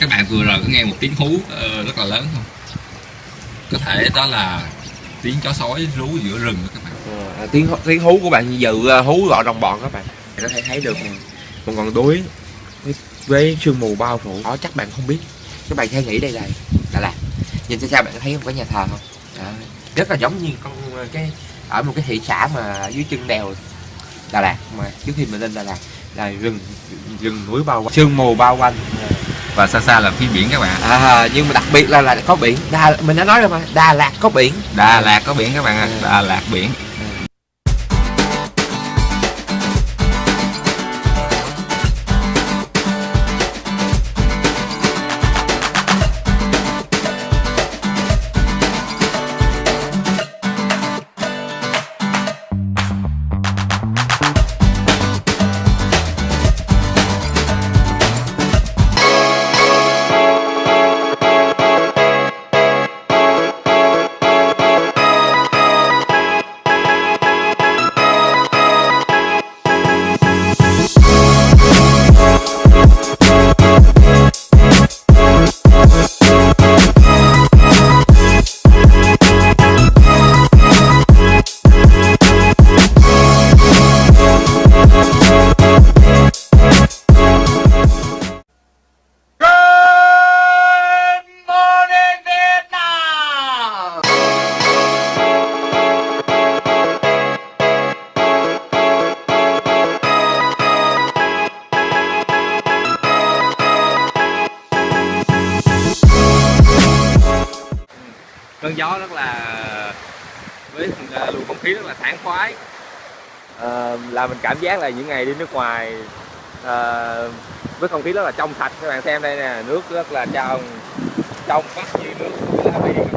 các bạn vừa rồi có nghe một tiếng hú ờ, rất là lớn không? Có thể đó là tiếng chó sói rú giữa rừng đó các bạn. À, tiếng tiếng hú của bạn dự à, hú gọi đồng bọn các bạn. Bạn có thể thấy được một ngọn núi với, với sương mù bao phủ đó chắc bạn không biết. Các bạn hay nghĩ đây là Đà Lạt. Nhìn xa xa bạn có thấy một cái nhà thờ không? Đó. rất là giống như con cái ở một cái thị xã mà dưới chân đèo Đà Lạt mà. Trước khi mình lên Đà Lạt là rừng rừng núi bao quanh. Sương mù bao quanh và xa xa là phía biển các bạn à, nhưng mà đặc biệt là là có biển. Đà, mình đã nói rồi mà Đà Lạt có biển. Đà Lạt có biển các bạn ạ. Đà Lạt biển cơn gió rất là với à, luồng không khí rất là thoáng khoái. À, là mình cảm giác là những ngày đi nước ngoài à, với không khí rất là trong sạch. Các bạn xem đây nè nước rất là trong trong vắt như nước của Biển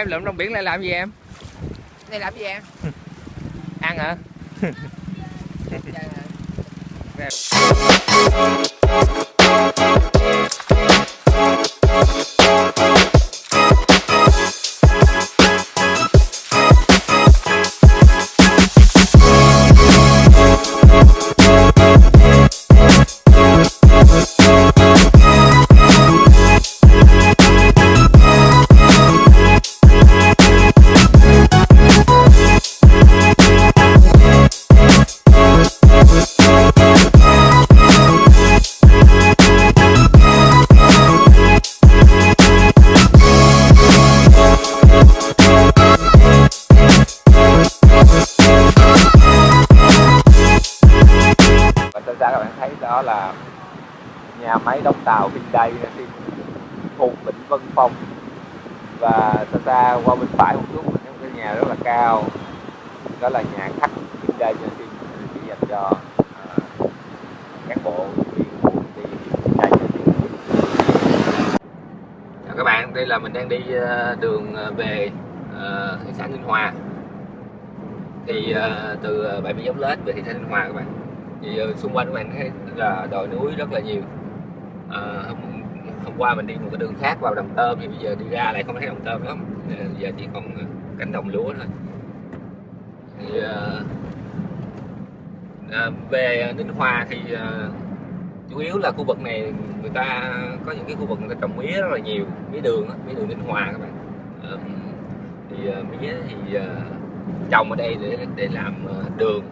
em lượm trong biển lại làm gì em? đây làm gì em Ăn hả? Ra các bạn thấy đó là nhà máy đóng tàu Hyundai trên khu Vịnh Vân Phong. Và xa xa qua bên phải một chút là một cái nhà rất là cao. Đó là nhà khách Hyundai trên chỉ dành cho uh, cán bộ viên của công ty Hyundai Chào các bạn, đây là mình đang đi ờ, đường ờ, về thị xã Ninh Hòa. Thì từ bãi biển Dốc Lết về thị xã Ninh Hòa các bạn thì ờ, xung quanh của mình thấy là đồi núi rất là nhiều. À, hôm, hôm qua mình đi một cái đường khác vào đồng Tôm thì bây giờ đi ra lại không thấy đồng Tôm lắm. À, giờ chỉ còn cánh đồng lúa thôi. Thì à, à, về Ninh Hòa thì à, chủ yếu là khu vực này người ta có những cái khu vực người ta trồng mía rất là nhiều mía đường mía đường Ninh Hòa các bạn. À, thì à, mía thì à, trồng ở đây để để làm đường.